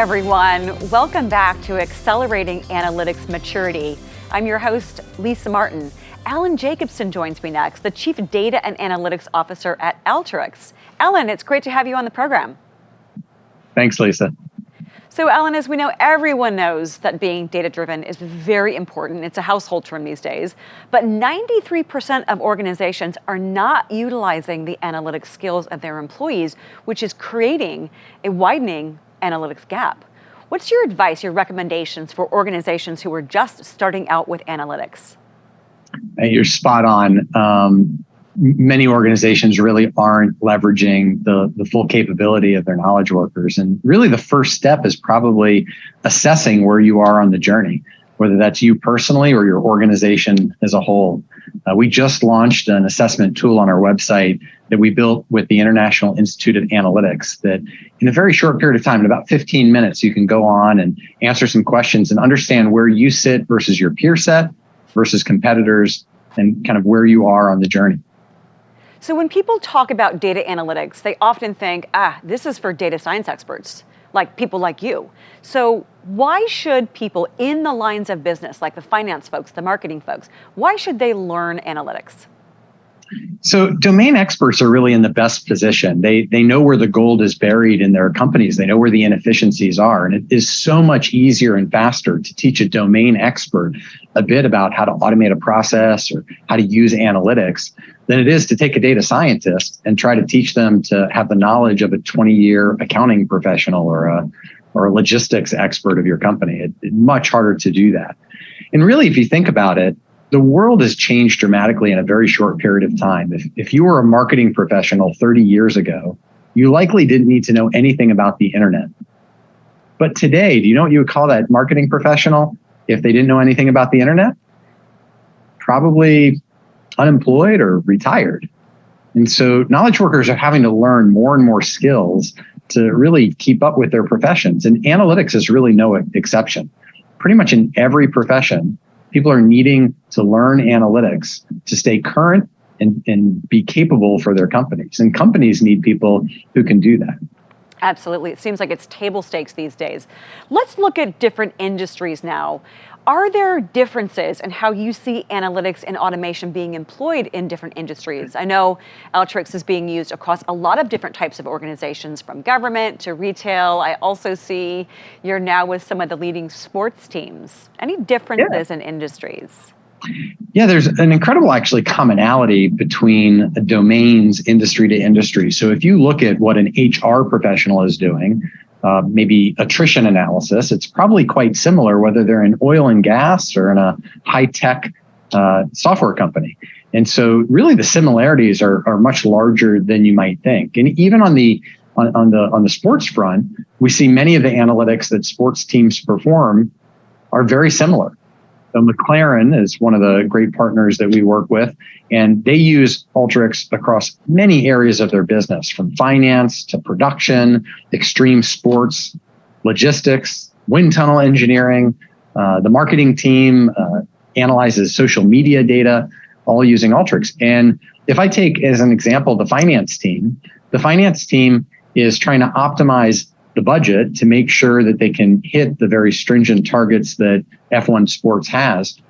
everyone. Welcome back to Accelerating Analytics Maturity. I'm your host, Lisa Martin. Alan Jacobson joins me next, the Chief Data and Analytics Officer at Alteryx. Alan, it's great to have you on the program. Thanks, Lisa. So Alan, as we know, everyone knows that being data-driven is very important. It's a household term these days. But 93% of organizations are not utilizing the analytics skills of their employees, which is creating a widening analytics gap. What's your advice, your recommendations for organizations who are just starting out with analytics? You're spot on. Um, many organizations really aren't leveraging the, the full capability of their knowledge workers. And really, the first step is probably assessing where you are on the journey, whether that's you personally or your organization as a whole. Uh, we just launched an assessment tool on our website that we built with the International Institute of Analytics that in a very short period of time, in about 15 minutes, you can go on and answer some questions and understand where you sit versus your peer set versus competitors and kind of where you are on the journey. So when people talk about data analytics, they often think, ah, this is for data science experts, like people like you. So why should people in the lines of business, like the finance folks, the marketing folks, why should they learn analytics? So domain experts are really in the best position. They they know where the gold is buried in their companies. They know where the inefficiencies are. And it is so much easier and faster to teach a domain expert a bit about how to automate a process or how to use analytics than it is to take a data scientist and try to teach them to have the knowledge of a 20 year accounting professional or a or a logistics expert of your company. It, it's much harder to do that. And really, if you think about it, the world has changed dramatically in a very short period of time. If, if you were a marketing professional 30 years ago, you likely didn't need to know anything about the internet. But today, do you know what you would call that marketing professional if they didn't know anything about the internet? Probably unemployed or retired. And so knowledge workers are having to learn more and more skills to really keep up with their professions. And analytics is really no exception. Pretty much in every profession, people are needing to learn analytics to stay current and, and be capable for their companies. And companies need people who can do that. Absolutely. It seems like it's table stakes these days. Let's look at different industries now. Are there differences in how you see analytics and automation being employed in different industries? I know Alteryx is being used across a lot of different types of organizations, from government to retail. I also see you're now with some of the leading sports teams. Any differences yeah. in industries? Yeah, there's an incredible actually commonality between domains industry to industry. So if you look at what an HR professional is doing, uh, maybe attrition analysis, it's probably quite similar whether they're in oil and gas or in a high tech uh, software company. And so really the similarities are, are much larger than you might think. And even on the on, on the on the sports front, we see many of the analytics that sports teams perform are very similar. So McLaren is one of the great partners that we work with, and they use Alteryx across many areas of their business, from finance to production, extreme sports, logistics, wind tunnel engineering. Uh, the marketing team uh, analyzes social media data, all using Alteryx. And if I take as an example the finance team, the finance team is trying to optimize the budget to make sure that they can hit the very stringent targets that F1 Sports has.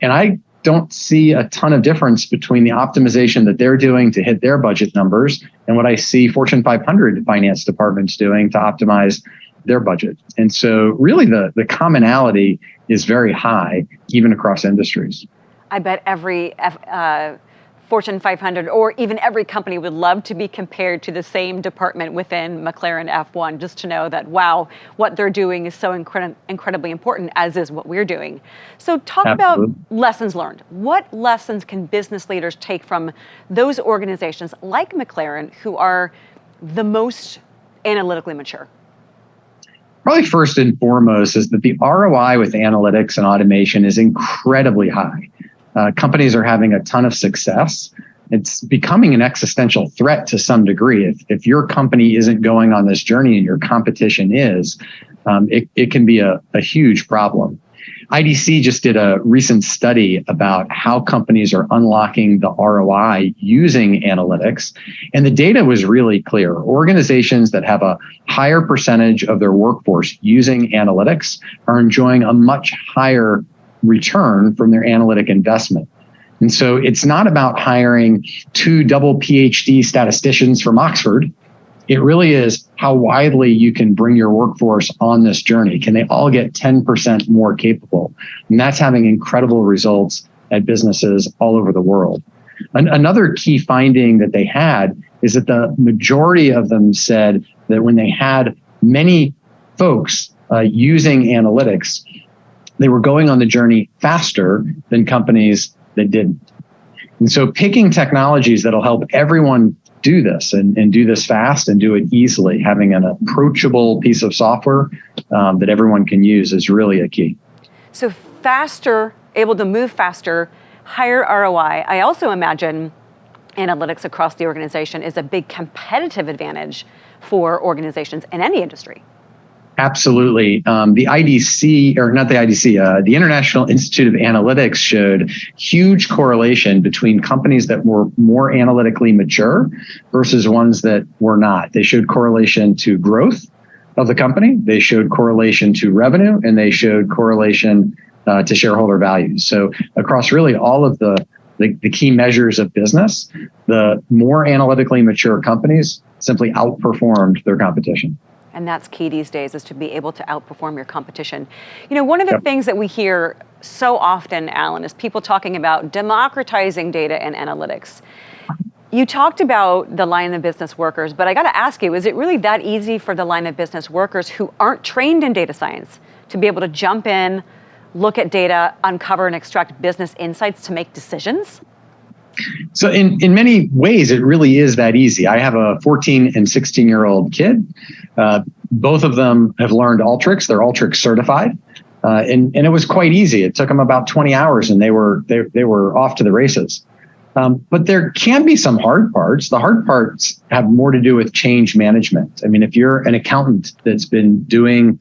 And I don't see a ton of difference between the optimization that they're doing to hit their budget numbers and what I see Fortune 500 finance departments doing to optimize their budget. And so really the, the commonality is very high, even across industries. I bet every uh, Fortune 500 or even every company would love to be compared to the same department within McLaren F1 just to know that, wow, what they're doing is so incred incredibly important, as is what we're doing. So, talk Absolutely. about lessons learned. What lessons can business leaders take from those organizations like McLaren who are the most analytically mature? Probably first and foremost is that the ROI with analytics and automation is incredibly high uh, companies are having a ton of success. It's becoming an existential threat to some degree. If, if your company isn't going on this journey and your competition is, um, it, it can be a, a huge problem. IDC just did a recent study about how companies are unlocking the ROI using analytics. And the data was really clear. Organizations that have a higher percentage of their workforce using analytics are enjoying a much higher return from their analytic investment. And so it's not about hiring two double PhD statisticians from Oxford. It really is how widely you can bring your workforce on this journey. Can they all get 10% more capable? And that's having incredible results at businesses all over the world. An- another key finding that they had is that the majority of them said that when they had many folks uh, using analytics, they were going on the journey faster than companies that didn't. And so picking technologies that'll help everyone do this and, and do this fast and do it easily, having an approachable piece of software um, that everyone can use is really a key. So faster, able to move faster, higher ROI. I also imagine analytics across the organization is a big competitive advantage for organizations in any industry. Absolutely. Um, the IDC, or not the IDC, uh, the International Institute of Analytics showed huge correlation between companies that were more analytically mature versus ones that were not. They showed correlation to growth of the company, they showed correlation to revenue, and they showed correlation uh, to shareholder value. So, across really all of the, the, the key measures of business, the more analytically mature companies simply outperformed their competition. And that's key these days is to be able to outperform your competition. You know, one of the yep. things that we hear so often, Alan, is people talking about democratizing data and analytics. You talked about the line of business workers, but I got to ask you, is it really that easy for the line of business workers who aren't trained in data science to be able to jump in, look at data, uncover and extract business insights to make decisions? So in, in many ways, it really is that easy. I have a 14 and 16 year old kid. Uh, both of them have learned Alteryx. They're Alteryx certified. Uh, and, and it was quite easy. It took them about 20 hours and they were, they, they were off to the races. Um, but there can be some hard parts. The hard parts have more to do with change management. I mean, if you're an accountant that's been doing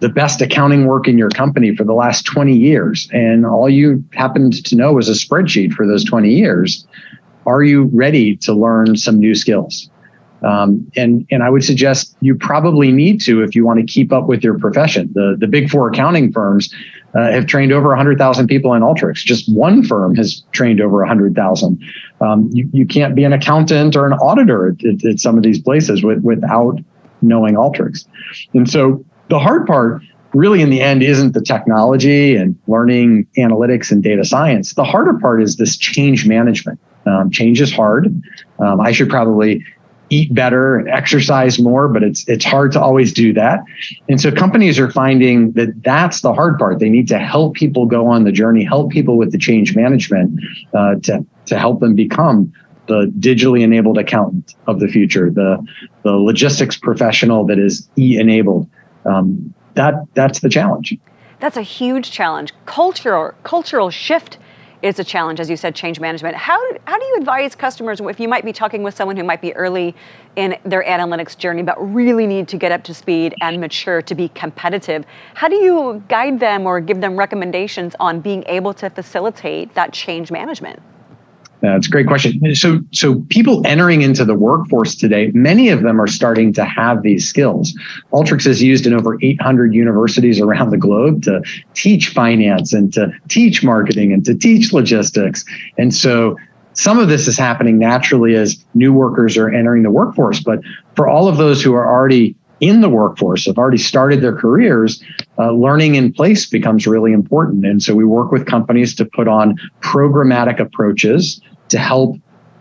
the best accounting work in your company for the last 20 years, and all you happened to know was a spreadsheet for those 20 years, are you ready to learn some new skills? Um, and and I would suggest you probably need to if you want to keep up with your profession. The the big four accounting firms uh, have trained over 100,000 people in Alteryx. Just one firm has trained over 100,000. Um, you you can't be an accountant or an auditor at, at, at some of these places with, without knowing Alteryx. And so the hard part really in the end isn't the technology and learning analytics and data science. The harder part is this change management. Um, change is hard. Um, I should probably eat better and exercise more, but it's it's hard to always do that. And so companies are finding that that's the hard part. They need to help people go on the journey, help people with the change management uh, to to help them become the digitally enabled accountant of the future, the the logistics professional that is e-enabled um, that that's the challenge. That's a huge challenge. Cultural cultural shift is a challenge, as you said, change management. How, how do you advise customers if you might be talking with someone who might be early in their analytics journey but really need to get up to speed and mature to be competitive? How do you guide them or give them recommendations on being able to facilitate that change management? That's a great question. So, so people entering into the workforce today, many of them are starting to have these skills. Alteryx is used in over 800 universities around the globe to teach finance and to teach marketing and to teach logistics. And so some of this is happening naturally as new workers are entering the workforce. But for all of those who are already in the workforce have already started their careers, uh, learning in place becomes really important. And so we work with companies to put on programmatic approaches to help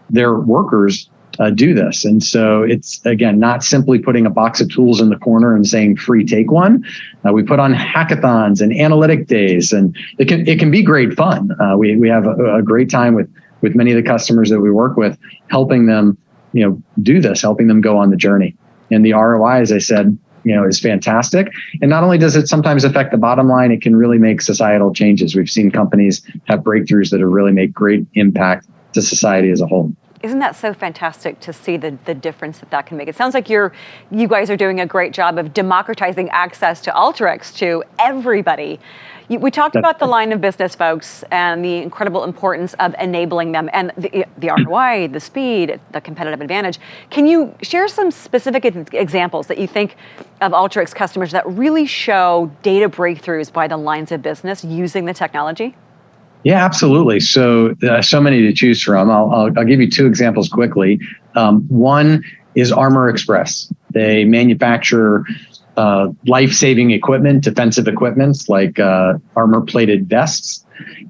their workers uh, do this. And so it's again not simply putting a box of tools in the corner and saying free take one. Uh, we put on hackathons and analytic days, and it can it can be great fun. Uh, we we have a, a, great time with with many of the customers that we work with, helping them you know do this, helping them go on the journey. And the ROI, as I said, you know is fantastic and not only does it sometimes affect the bottom line it can really make societal changes we've seen companies have breakthroughs that have really made great impact to society as a whole. Isn't that so fantastic to see the, the difference that that can make? It sounds like you're, you guys are doing a great job of democratizing access to Alteryx to everybody. We talked about the line of business folks and the incredible importance of enabling them and the, the ROI, the speed, the competitive advantage. Can you share some specific examples that you think of Alteryx customers that really show data breakthroughs by the lines of business using the technology? Yeah, absolutely. So, uh, so many to choose from. I'll, I'll, I'll give you two examples quickly. Um, one is Armor Express. They manufacture uh, life-saving equipment, defensive equipments like uh, armor-plated vests,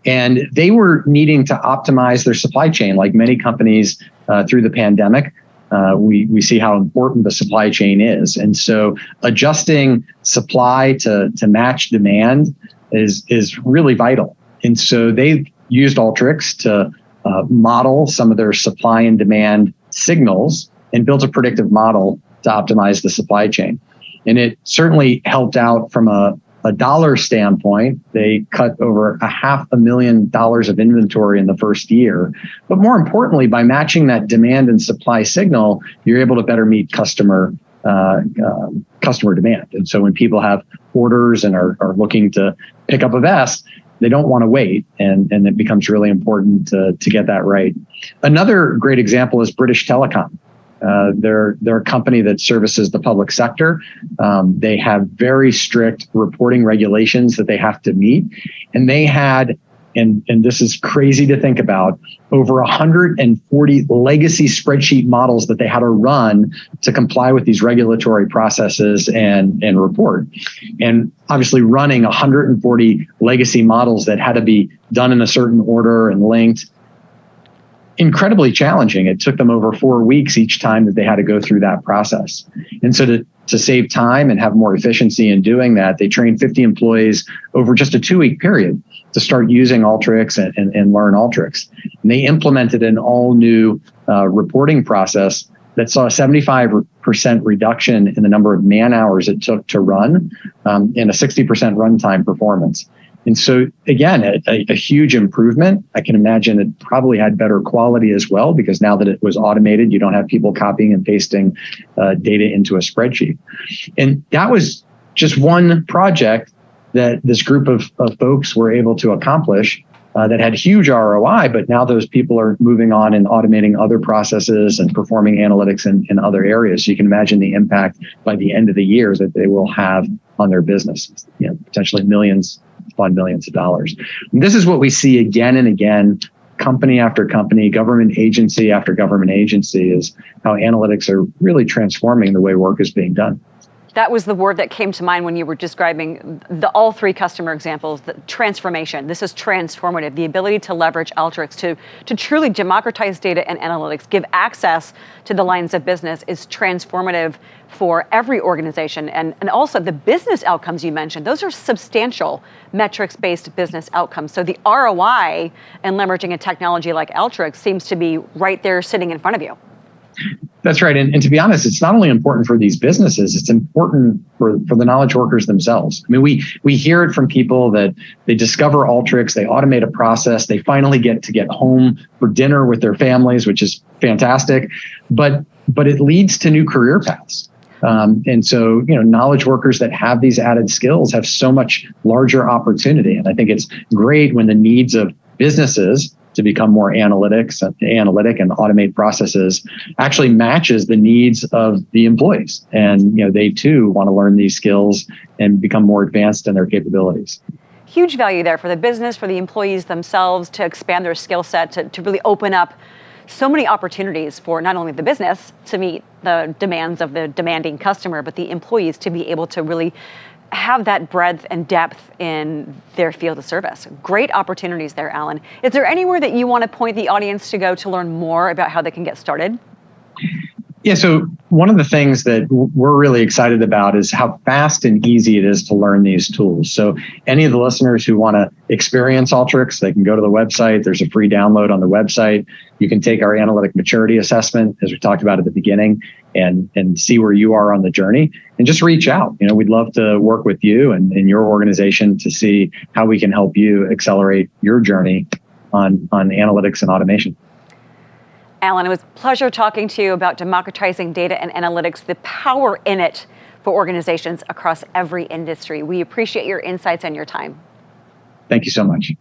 and they were needing to optimize their supply chain, like many companies uh, through the pandemic. Uh, we we see how important the supply chain is, and so adjusting supply to to match demand is is really vital. And so they used Alteryx to uh, model some of their supply and demand signals and built a predictive model to optimize the supply chain. And it certainly helped out from a, a dollar standpoint. They cut over a half a million dollars of inventory in the first year. But more importantly, by matching that demand and supply signal, you're able to better meet customer uh, uh, customer demand. And so when people have orders and are, are looking to pick up a vest, they don't want to wait and, and it becomes really important to, to get that right. Another great example is British Telecom. Uh, they're they're a company that services the public sector. Um, they have very strict reporting regulations that they have to meet, and they had and, and this is crazy to think about, over 140 legacy spreadsheet models that they had to run to comply with these regulatory processes and, and report. And obviously running 140 legacy models that had to be done in a certain order and linked incredibly challenging. It took them over four weeks each time that they had to go through that process. And so to, to save time and have more efficiency in doing that, they trained 50 employees over just a two week period to start using Alteryx and, and, and learn Alteryx. And they implemented an all new uh, reporting process that saw a 75% reduction in the number of man hours it took to run um, and a 60% runtime performance. And so again, a, a, huge improvement. I can imagine it probably had better quality as well because now that it was automated, you don't have people copying and pasting uh, data into a spreadsheet. And that was just one project that this group of, of folks were able to accomplish uh, that had huge ROI, but now those people are moving on and automating other processes and performing analytics in, in other areas. So you can imagine the impact by the end of the year that they will have on their business, you know, potentially millions upon millions of dollars. And this is what we see again and again, company after company, government agency after government agency, is how analytics are really transforming the way work is being done. That was the word that came to mind when you were describing the all three customer examples, the transformation. This is transformative, the ability to leverage Alteryx to, to truly democratize data and analytics, give access to the lines of business is transformative for every organization. And, and also the business outcomes you mentioned, those are substantial metrics-based business outcomes. So the ROI and leveraging a technology like Alteryx seems to be right there sitting in front of you. That's right. And, and to be honest, it's not only important for these businesses, it's important for, for the knowledge workers themselves. I mean, we we hear it from people that they discover Alteryx, they automate a process, they finally get to get home for dinner with their families, which is fantastic. But but it leads to new career paths. Um, and so, you know, knowledge workers that have these added skills have so much larger opportunity. And I think it's great when the needs of businesses to become more analytics, and analytic and automate processes actually matches the needs of the employees. And you know, they too want to learn these skills and become more advanced in their capabilities huge value there for the business, for the employees themselves to expand their skill set, to, to really open up so many opportunities for not only the business to meet the demands of the demanding customer, but the employees to be able to really have that breadth and depth in their field of service. Great opportunities there, Alan. Is there anywhere that you want to point the audience to go to learn more about how they can get started? Yeah, so one of the things that we're really excited about is how fast and easy it is to learn these tools. So any of the listeners who want to experience Alteryx, they can go to the website. There's a free download on the website. You can take our analytic maturity assessment, as we talked about at the beginning, and, and see where you are on the journey and just reach out. You know, we'd love to work with you and, and your organization to see how we can help you accelerate your journey on, on analytics and automation. Alan, it was a pleasure talking to you about democratizing data and analytics, the power in it for organizations across every industry. We appreciate your insights and your time. Thank you so much.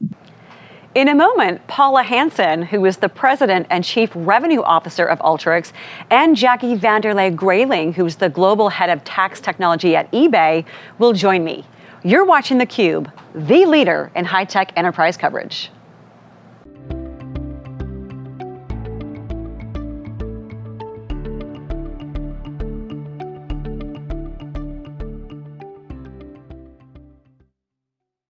In a moment, Paula Hansen, who is the president and chief revenue officer of Alteryx, and Jacqui Vanderlei Greyling, who's the global head of tax technology at eBay, will join me. You're watching theCUBE, the leader in high-tech enterprise coverage.